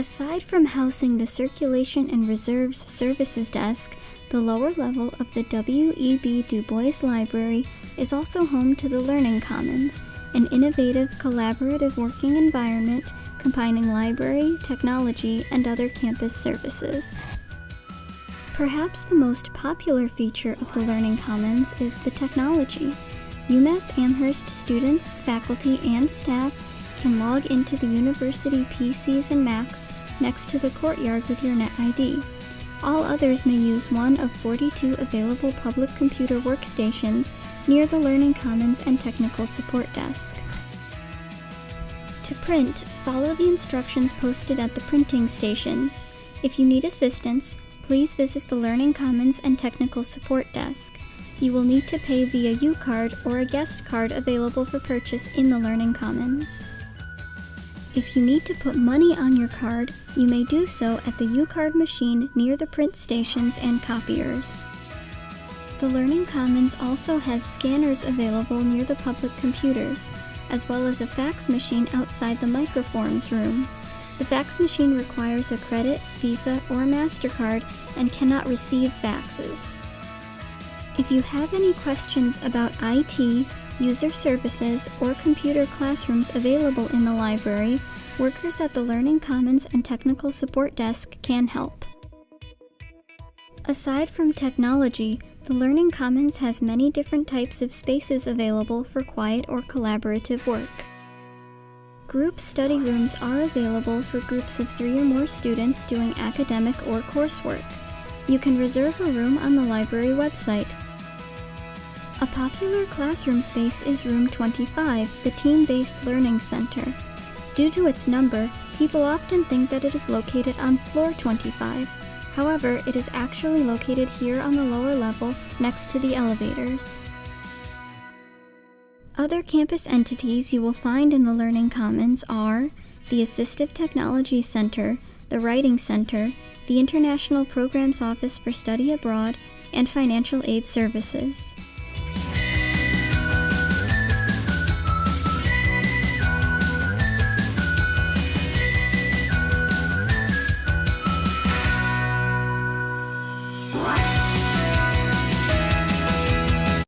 Aside from housing the Circulation and Reserves Services Desk, the lower level of the W.E.B. Du Bois Library is also home to the Learning Commons, an innovative collaborative working environment combining library, technology, and other campus services. Perhaps the most popular feature of the Learning Commons is the technology. UMass Amherst students, faculty, and staff can log into the university PCs and Macs next to the courtyard with your NetID. All others may use one of 42 available public computer workstations near the Learning Commons and Technical Support Desk. To print, follow the instructions posted at the printing stations. If you need assistance, please visit the Learning Commons and Technical Support Desk. You will need to pay via U-Card or a guest card available for purchase in the Learning Commons. If you need to put money on your card, you may do so at the U-Card machine near the print stations and copiers. The Learning Commons also has scanners available near the public computers, as well as a fax machine outside the microforms room. The fax machine requires a credit, Visa, or MasterCard and cannot receive faxes. If you have any questions about IT, user services, or computer classrooms available in the library, workers at the Learning Commons and Technical Support Desk can help. Aside from technology, the Learning Commons has many different types of spaces available for quiet or collaborative work. Group study rooms are available for groups of three or more students doing academic or coursework. You can reserve a room on the library website a popular classroom space is Room 25, the Team-Based Learning Center. Due to its number, people often think that it is located on floor 25. However, it is actually located here on the lower level next to the elevators. Other campus entities you will find in the Learning Commons are the Assistive Technology Center, the Writing Center, the International Programs Office for Study Abroad, and Financial Aid Services. Wow.